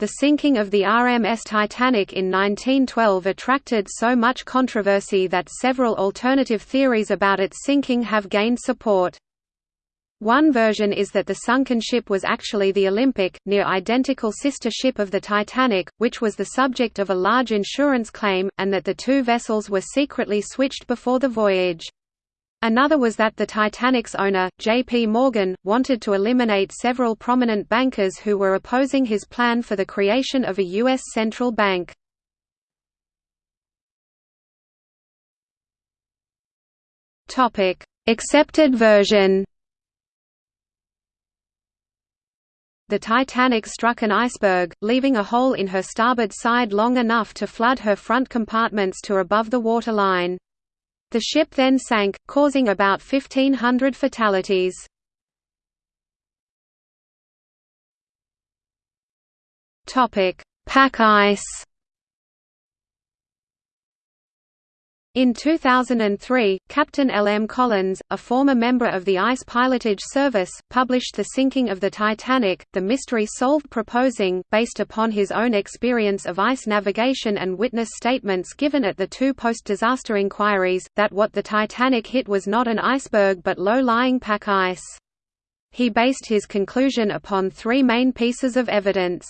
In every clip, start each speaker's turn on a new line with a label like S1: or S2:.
S1: The sinking of the RMS Titanic in 1912 attracted so much controversy that several alternative theories about its sinking have gained support. One version is that the sunken ship was actually the Olympic, near-identical sister ship of the Titanic, which was the subject of a large insurance claim, and that the two vessels were secretly switched before the voyage. Another was that the Titanic's owner, J.P. Morgan, wanted to eliminate several prominent bankers who were opposing his plan for the creation of a U.S. central bank. Accepted version the Titanic struck an iceberg, leaving a hole in her starboard side long enough to flood her front compartments to above the waterline. The ship then sank, causing about 1,500 fatalities. Pack ice In 2003, Captain L. M. Collins, a former member of the Ice Pilotage Service, published The Sinking of the Titanic, The Mystery Solved proposing, based upon his own experience of ice navigation and witness statements given at the two post-disaster inquiries, that what the Titanic hit was not an iceberg but low-lying pack ice. He based his conclusion upon three main pieces of evidence.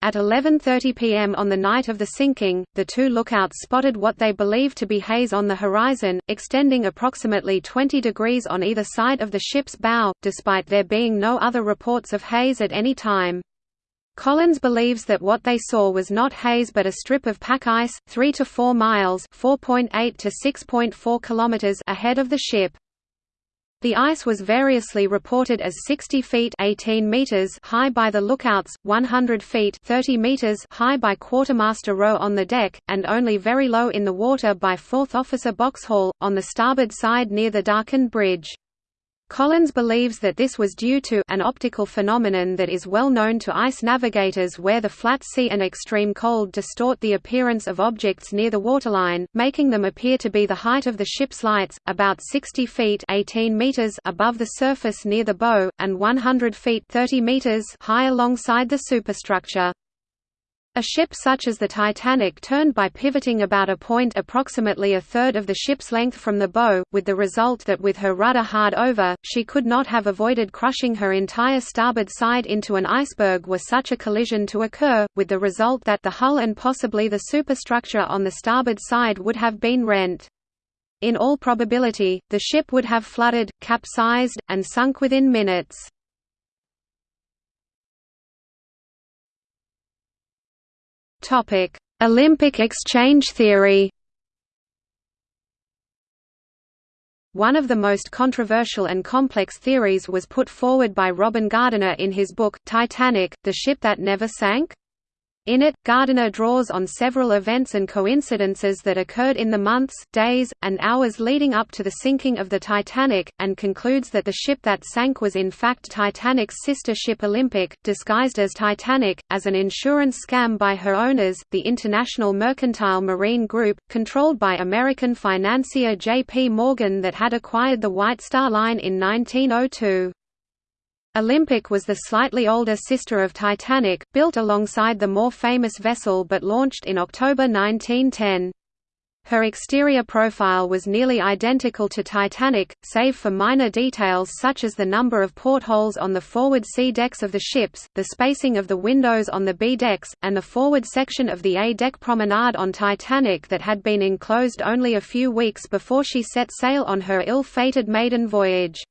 S1: At 11.30 pm on the night of the sinking, the two lookouts spotted what they believed to be haze on the horizon, extending approximately 20 degrees on either side of the ship's bow, despite there being no other reports of haze at any time. Collins believes that what they saw was not haze but a strip of pack ice, 3 to 4 miles (4.8 to 6.4 kilometers) ahead of the ship. The ice was variously reported as 60 feet 18 meters high by the lookouts, 100 feet 30 meters high by quartermaster Rowe on the deck, and only very low in the water by fourth officer Boxhall, on the starboard side near the darkened bridge. Collins believes that this was due to an optical phenomenon that is well known to ice navigators where the flat sea and extreme cold distort the appearance of objects near the waterline, making them appear to be the height of the ship's lights, about 60 feet 18 meters above the surface near the bow, and 100 feet 30 meters high alongside the superstructure. A ship such as the Titanic turned by pivoting about a point approximately a third of the ship's length from the bow, with the result that with her rudder hard over, she could not have avoided crushing her entire starboard side into an iceberg were such a collision to occur, with the result that the hull and possibly the superstructure on the starboard side would have been rent. In all probability, the ship would have flooded, capsized, and sunk within minutes. Topic: Olympic exchange theory. One of the most controversial and complex theories was put forward by Robin Gardiner in his book, Titanic, The Ship That Never Sank? In it, Gardiner draws on several events and coincidences that occurred in the months, days, and hours leading up to the sinking of the Titanic, and concludes that the ship that sank was in fact Titanic's sister ship Olympic, disguised as Titanic, as an insurance scam by her owners, the International Mercantile Marine Group, controlled by American financier J. P. Morgan that had acquired the White Star Line in 1902. Olympic was the slightly older sister of Titanic, built alongside the more famous vessel but launched in October 1910. Her exterior profile was nearly identical to Titanic, save for minor details such as the number of portholes on the forward C decks of the ships, the spacing of the windows on the B decks, and the forward section of the A deck promenade on Titanic that had been enclosed only a few weeks before she set sail on her ill-fated maiden voyage.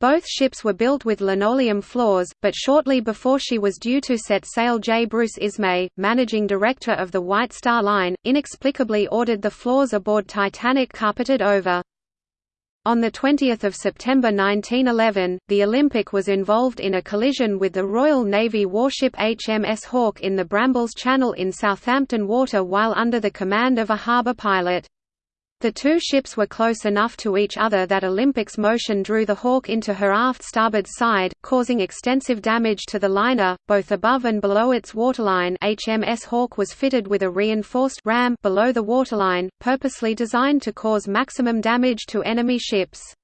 S1: Both ships were built with linoleum floors, but shortly before she was due to set sail J. Bruce Ismay, managing director of the White Star Line, inexplicably ordered the floors aboard Titanic carpeted over. On 20 September 1911, the Olympic was involved in a collision with the Royal Navy warship HMS Hawke in the Brambles Channel in Southampton Water while under the command of a harbour pilot. The two ships were close enough to each other that Olympic's motion drew the Hawke into her aft starboard side, causing extensive damage to the liner, both above and below its waterline HMS Hawke was fitted with a reinforced ram below the waterline, purposely designed to cause maximum damage to enemy ships.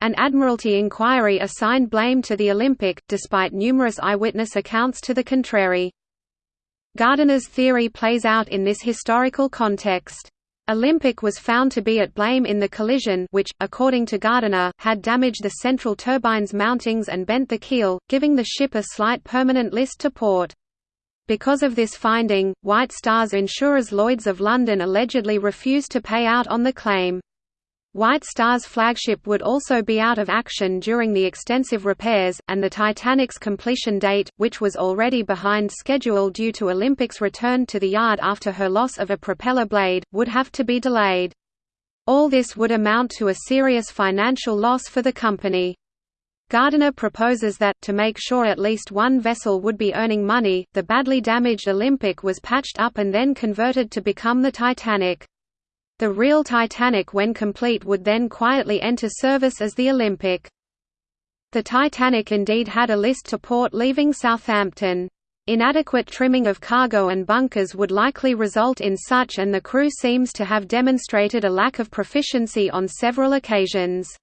S1: An Admiralty inquiry assigned blame to the Olympic, despite numerous eyewitness accounts to the contrary. Gardiner's theory plays out in this historical context. Olympic was found to be at blame in the collision which, according to Gardiner, had damaged the central turbine's mountings and bent the keel, giving the ship a slight permanent list to port. Because of this finding, White Star's insurers Lloyd's of London allegedly refused to pay out on the claim. White Star's flagship would also be out of action during the extensive repairs, and the Titanic's completion date, which was already behind schedule due to Olympic's return to the yard after her loss of a propeller blade, would have to be delayed. All this would amount to a serious financial loss for the company. Gardiner proposes that, to make sure at least one vessel would be earning money, the badly damaged Olympic was patched up and then converted to become the Titanic. The real Titanic when complete would then quietly enter service as the Olympic. The Titanic indeed had a list to port leaving Southampton. Inadequate trimming of cargo and bunkers would likely result in such and the crew seems to have demonstrated a lack of proficiency on several occasions.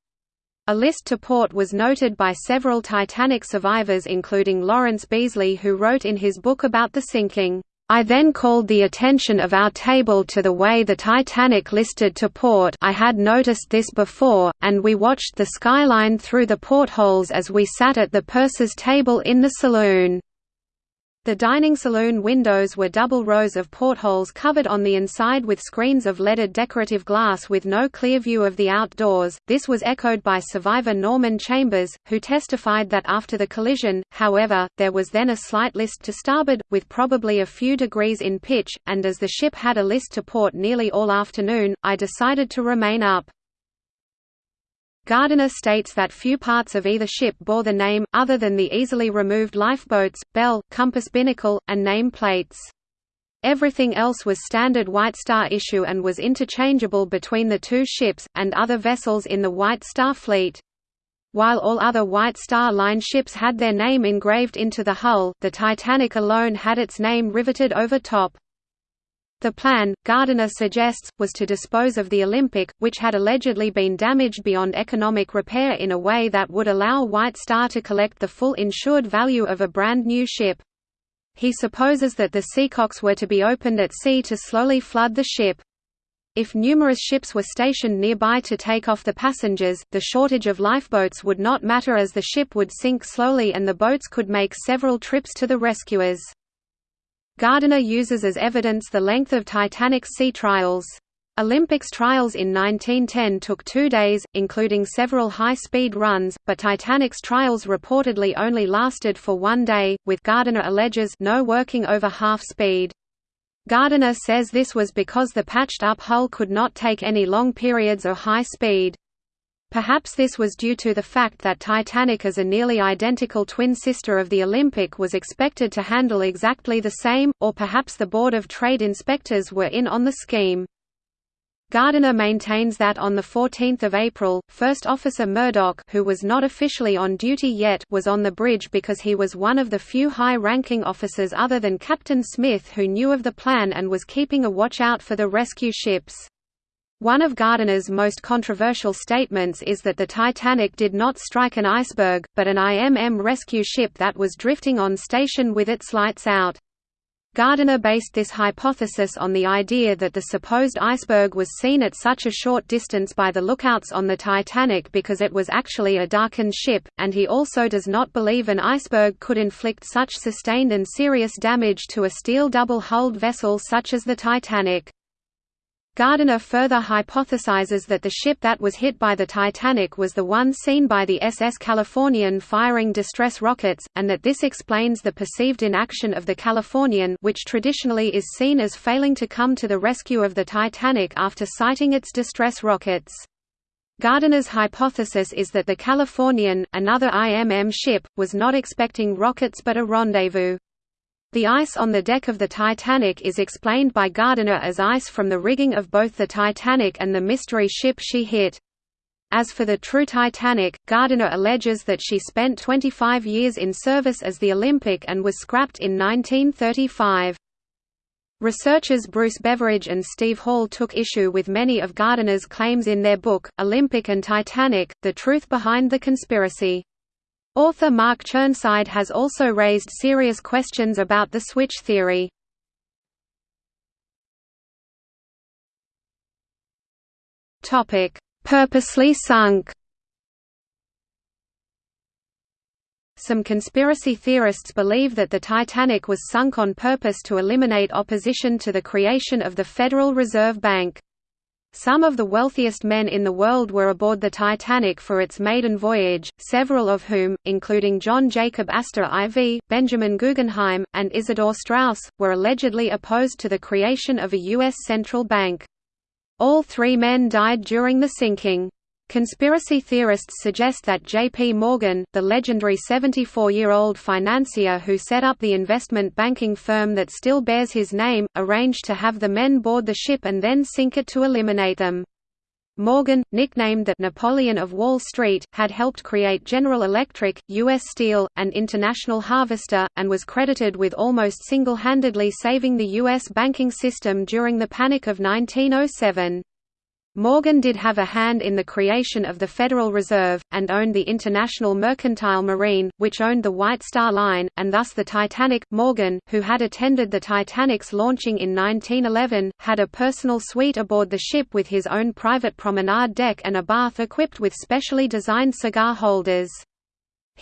S1: A list to port was noted by several Titanic survivors including Lawrence Beesley who wrote in his book about the sinking, I then called the attention of our table to the way the Titanic listed to port I had noticed this before, and we watched the skyline through the portholes as we sat at the purser's table in the saloon. The dining saloon windows were double rows of portholes covered on the inside with screens of leaded decorative glass with no clear view of the outdoors. This was echoed by survivor Norman Chambers, who testified that after the collision, however, there was then a slight list to starboard, with probably a few degrees in pitch, and as the ship had a list to port nearly all afternoon, I decided to remain up. Gardiner states that few parts of either ship bore the name, other than the easily removed lifeboats, bell, compass binnacle, and name plates. Everything else was standard White Star issue and was interchangeable between the two ships, and other vessels in the White Star fleet. While all other White Star Line ships had their name engraved into the hull, the Titanic alone had its name riveted over top. The plan, Gardiner suggests, was to dispose of the Olympic, which had allegedly been damaged beyond economic repair in a way that would allow White Star to collect the full insured value of a brand new ship. He supposes that the seacocks were to be opened at sea to slowly flood the ship. If numerous ships were stationed nearby to take off the passengers, the shortage of lifeboats would not matter as the ship would sink slowly and the boats could make several trips to the rescuers. Gardiner uses as evidence the length of Titanic's sea trials. Olympic's trials in 1910 took two days, including several high-speed runs, but Titanic's trials reportedly only lasted for one day, with Gardiner alleges no working over half speed. Gardiner says this was because the patched-up hull could not take any long periods of high speed. Perhaps this was due to the fact that Titanic as a nearly identical twin sister of the Olympic was expected to handle exactly the same, or perhaps the Board of Trade inspectors were in on the scheme. Gardiner maintains that on 14 April, First Officer Murdoch who was not officially on duty yet was on the bridge because he was one of the few high-ranking officers other than Captain Smith who knew of the plan and was keeping a watch out for the rescue ships. One of Gardiner's most controversial statements is that the Titanic did not strike an iceberg, but an IMM rescue ship that was drifting on station with its lights out. Gardiner based this hypothesis on the idea that the supposed iceberg was seen at such a short distance by the lookouts on the Titanic because it was actually a darkened ship, and he also does not believe an iceberg could inflict such sustained and serious damage to a steel double-hulled vessel such as the Titanic. Gardiner further hypothesizes that the ship that was hit by the Titanic was the one seen by the SS Californian firing distress rockets, and that this explains the perceived inaction of the Californian which traditionally is seen as failing to come to the rescue of the Titanic after sighting its distress rockets. Gardiner's hypothesis is that the Californian, another IMM ship, was not expecting rockets but a rendezvous. The ice on the deck of the Titanic is explained by Gardiner as ice from the rigging of both the Titanic and the mystery ship she hit. As for the true Titanic, Gardiner alleges that she spent 25 years in service as the Olympic and was scrapped in 1935. Researchers Bruce Beveridge and Steve Hall took issue with many of Gardiner's claims in their book, Olympic and Titanic, The Truth Behind the Conspiracy. Author Mark Chirnside has also raised serious questions about the switch theory. Purposely sunk Some conspiracy theorists believe that the Titanic was sunk on purpose to eliminate opposition to the creation of the Federal Reserve Bank. Some of the wealthiest men in the world were aboard the Titanic for its maiden voyage, several of whom, including John Jacob Astor IV, Benjamin Guggenheim, and Isidor Straus, were allegedly opposed to the creation of a U.S. central bank. All three men died during the sinking. Conspiracy theorists suggest that J.P. Morgan, the legendary 74-year-old financier who set up the investment banking firm that still bears his name, arranged to have the men board the ship and then sink it to eliminate them. Morgan, nicknamed the Napoleon of Wall Street, had helped create General Electric, U.S. Steel, and International Harvester, and was credited with almost single-handedly saving the U.S. banking system during the Panic of 1907. Morgan did have a hand in the creation of the Federal Reserve, and owned the International Mercantile Marine, which owned the White Star Line, and thus the Titanic. Morgan, who had attended the Titanic's launching in 1911, had a personal suite aboard the ship with his own private promenade deck and a bath equipped with specially designed cigar holders.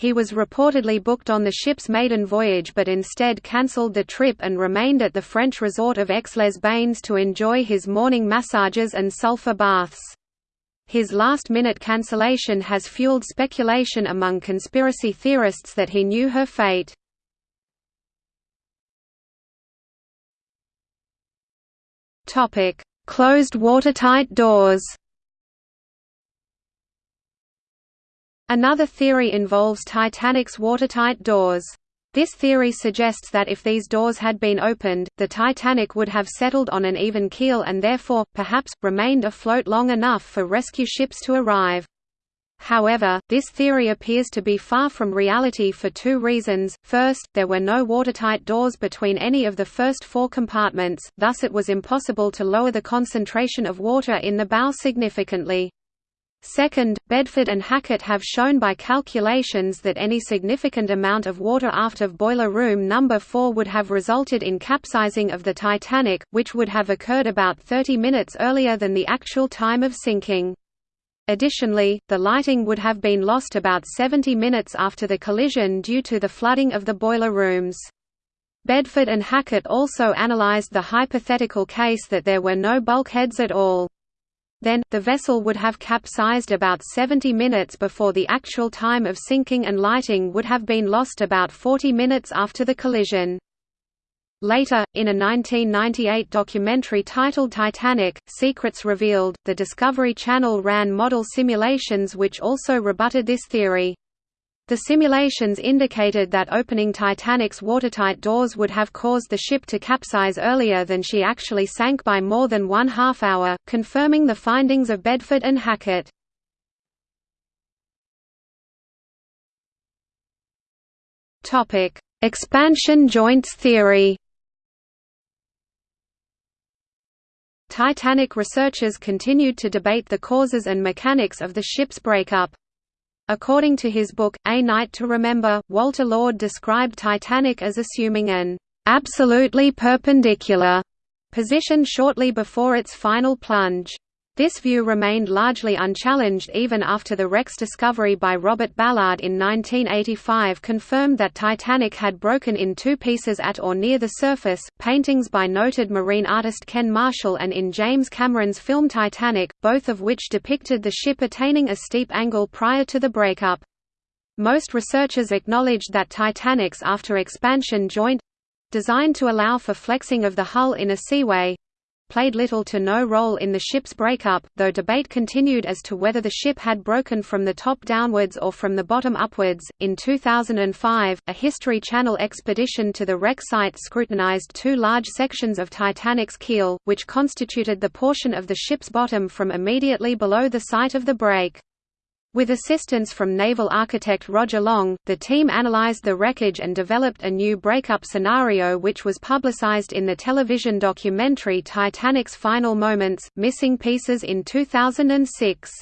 S1: He was reportedly booked on the ship's maiden voyage but instead cancelled the trip and remained at the French resort of Aix-les-Bains to enjoy his morning massages and sulfur baths. His last-minute cancellation has fueled speculation among conspiracy theorists that he knew her fate. Closed watertight doors Another theory involves Titanic's watertight doors. This theory suggests that if these doors had been opened, the Titanic would have settled on an even keel and therefore, perhaps, remained afloat long enough for rescue ships to arrive. However, this theory appears to be far from reality for two reasons. First, there were no watertight doors between any of the first four compartments, thus it was impossible to lower the concentration of water in the bow significantly. Second, Bedford and Hackett have shown by calculations that any significant amount of water aft of boiler room number 4 would have resulted in capsizing of the Titanic, which would have occurred about 30 minutes earlier than the actual time of sinking. Additionally, the lighting would have been lost about 70 minutes after the collision due to the flooding of the boiler rooms. Bedford and Hackett also analyzed the hypothetical case that there were no bulkheads at all. Then, the vessel would have capsized about 70 minutes before the actual time of sinking and lighting would have been lost about 40 minutes after the collision. Later, in a 1998 documentary titled Titanic, Secrets Revealed, the Discovery Channel ran model simulations which also rebutted this theory. The simulations indicated that opening Titanic's watertight doors would have caused the ship to capsize earlier than she actually sank by more than one half hour, confirming the findings of Bedford and Hackett. Expansion joints theory Titanic researchers continued to debate the causes and mechanics of the ship's breakup. According to his book, A Night to Remember, Walter Lord described Titanic as assuming an absolutely perpendicular position shortly before its final plunge. This view remained largely unchallenged even after the wreck's discovery by Robert Ballard in 1985 confirmed that Titanic had broken in two pieces at or near the surface. Paintings by noted marine artist Ken Marshall and in James Cameron's film Titanic, both of which depicted the ship attaining a steep angle prior to the breakup. Most researchers acknowledged that Titanic's after expansion joint designed to allow for flexing of the hull in a seaway played little to no role in the ship's breakup, though debate continued as to whether the ship had broken from the top downwards or from the bottom upwards. In 2005, a History Channel expedition to the wreck site scrutinized two large sections of Titanic's keel, which constituted the portion of the ship's bottom from immediately below the site of the break. With assistance from naval architect Roger Long, the team analyzed the wreckage and developed a new breakup scenario which was publicized in the television documentary Titanic's Final Moments, Missing Pieces in 2006.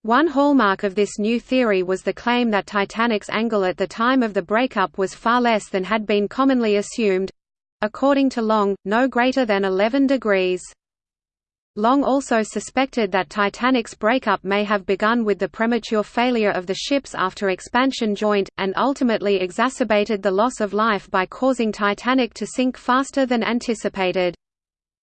S1: One hallmark of this new theory was the claim that Titanic's angle at the time of the breakup was far less than had been commonly assumed—according to Long, no greater than 11 degrees. Long also suspected that Titanic's breakup may have begun with the premature failure of the ship's after expansion joint, and ultimately exacerbated the loss of life by causing Titanic to sink faster than anticipated.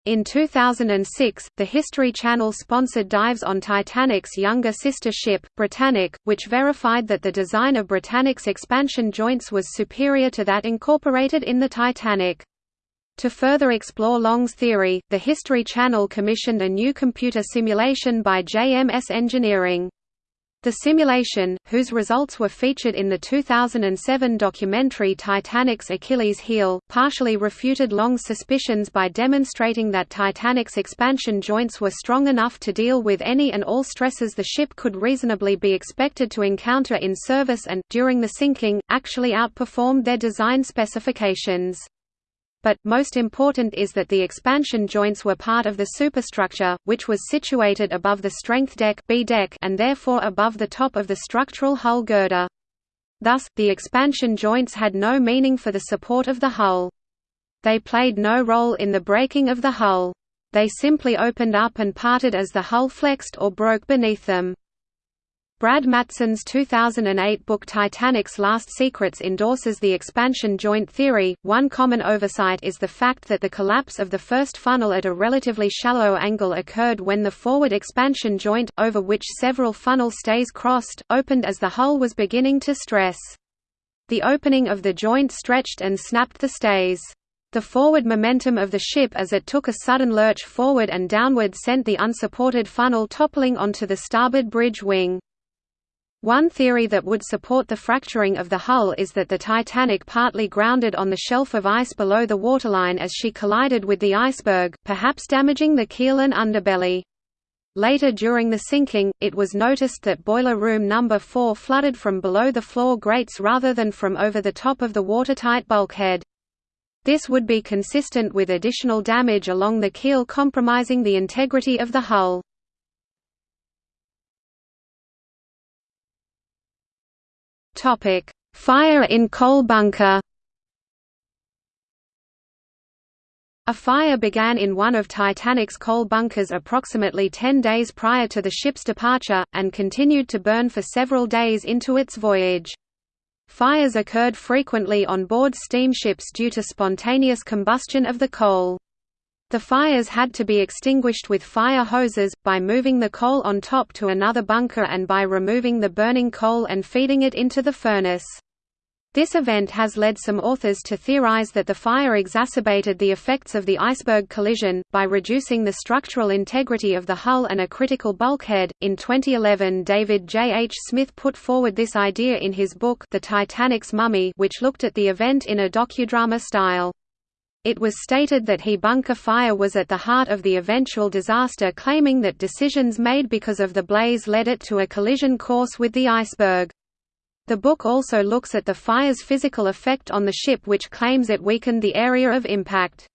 S1: In 2006, the History Channel sponsored dives on Titanic's younger sister ship, Britannic, which verified that the design of Britannic's expansion joints was superior to that incorporated in the Titanic. To further explore Long's theory, the History Channel commissioned a new computer simulation by JMS Engineering. The simulation, whose results were featured in the 2007 documentary Titanic's Achilles heel, partially refuted Long's suspicions by demonstrating that Titanic's expansion joints were strong enough to deal with any and all stresses the ship could reasonably be expected to encounter in service and, during the sinking, actually outperformed their design specifications but, most important is that the expansion joints were part of the superstructure, which was situated above the strength deck, B deck and therefore above the top of the structural hull girder. Thus, the expansion joints had no meaning for the support of the hull. They played no role in the breaking of the hull. They simply opened up and parted as the hull flexed or broke beneath them. Brad Matsen's 2008 book Titanic's Last Secrets endorses the expansion joint theory. One common oversight is the fact that the collapse of the first funnel at a relatively shallow angle occurred when the forward expansion joint, over which several funnel stays crossed, opened as the hull was beginning to stress. The opening of the joint stretched and snapped the stays. The forward momentum of the ship as it took a sudden lurch forward and downward sent the unsupported funnel toppling onto the starboard bridge wing. One theory that would support the fracturing of the hull is that the Titanic partly grounded on the shelf of ice below the waterline as she collided with the iceberg, perhaps damaging the keel and underbelly. Later during the sinking, it was noticed that boiler room number 4 flooded from below the floor grates rather than from over the top of the watertight bulkhead. This would be consistent with additional damage along the keel compromising the integrity of the hull. Topic: Fire in coal bunker. A fire began in one of Titanic's coal bunkers approximately 10 days prior to the ship's departure, and continued to burn for several days into its voyage. Fires occurred frequently on board steamships due to spontaneous combustion of the coal. The fires had to be extinguished with fire hoses, by moving the coal on top to another bunker and by removing the burning coal and feeding it into the furnace. This event has led some authors to theorize that the fire exacerbated the effects of the iceberg collision, by reducing the structural integrity of the hull and a critical bulkhead. In 2011, David J. H. Smith put forward this idea in his book The Titanic's Mummy, which looked at the event in a docudrama style. It was stated that he bunker fire was at the heart of the eventual disaster claiming that decisions made because of the blaze led it to a collision course with the iceberg. The book also looks at the fire's physical effect on the ship which claims it weakened the area of impact.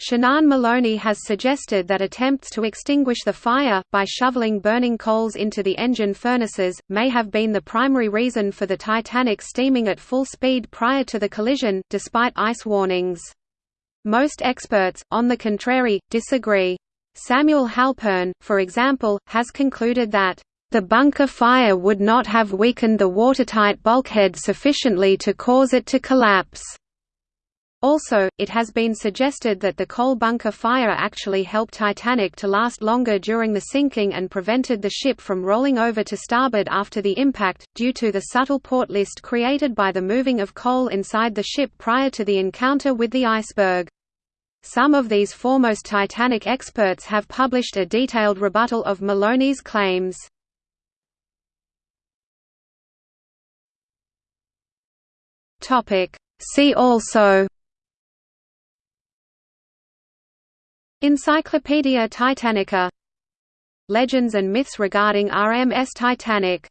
S1: Senan Molony has suggested that attempts to extinguish the fire, by shoveling burning coals into the engine furnaces, may have been the primary reason for the Titanic steaming at full speed prior to the collision, despite ice warnings. Most experts, on the contrary, disagree. Samuel Halpern, for example, has concluded that the bunker fire would not have weakened the watertight bulkhead sufficiently to cause it to collapse. Also, it has been suggested that the coal bunker fire actually helped Titanic to last longer during the sinking and prevented the ship from rolling over to starboard after the impact, due to the subtle port list created by the moving of coal inside the ship prior to the encounter with the iceberg. Some of these foremost Titanic experts have published a detailed rebuttal of Molony's claims. See also Encyclopaedia Titanica. Legends and myths regarding RMS Titanic